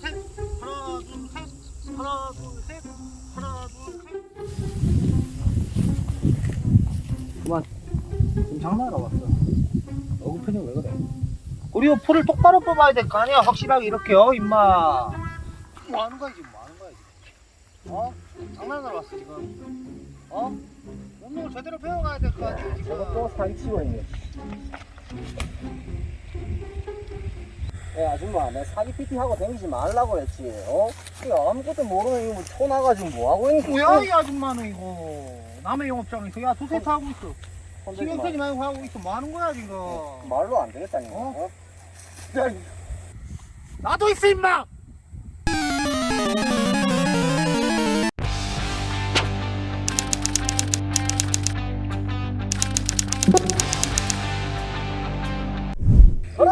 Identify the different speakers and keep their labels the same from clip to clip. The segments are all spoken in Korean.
Speaker 1: 셋. 하나, 둘, 셋. 하나, 둘, 셋. 하나, 둘, 셋. 그만. 지금 장난하러 왔어. 얼굴 표정 왜 그래? 그리고 풀을 똑바로 뽑아야 될 거 아니야? 확실하게 이렇게요, 임마. 뭐 하는 거야, 지금? 뭐 하는 거야, 지금? 어? 장난하러 왔어, 지금. 어? 운동을 제대로 배워가야 될 거 아니야, 지금.
Speaker 2: 저거 또 사기치고 있네. 야 아줌마 내 사기 PT 하고 다니지 말라고 했지 어? 이거 아무것도 모르는 이거 초 나가지고 뭐 하고 있는
Speaker 1: 뭐야, 이 아줌마는 이거. 남의 영업장에서 야, 두세 타 하고 있어.
Speaker 2: 건들지
Speaker 1: 신경
Speaker 2: 마.
Speaker 1: 쓰지 말고 하고 있어. 뭐 하는 거야, 지금?
Speaker 2: 말로 안 되겠다 이거
Speaker 1: 어?
Speaker 2: 어? 야,
Speaker 1: 나도 있어, 임마!
Speaker 2: 그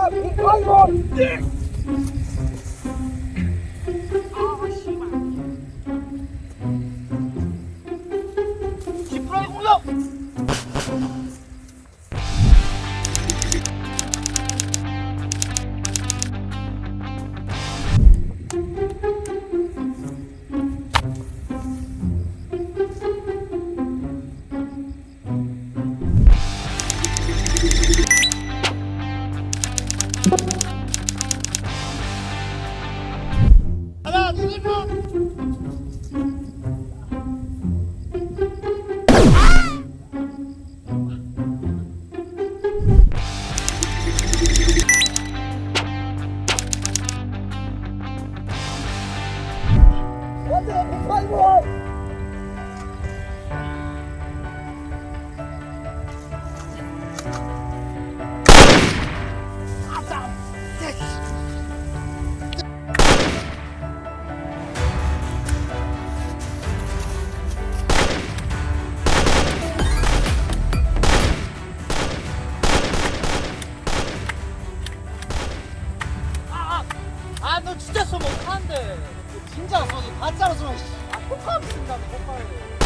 Speaker 1: 하나, 아, 너 진짜 쏘면 어떡하는데? 진짜 쏘니 가짜로 쏘면 아, 폭하면 쓴다, 폭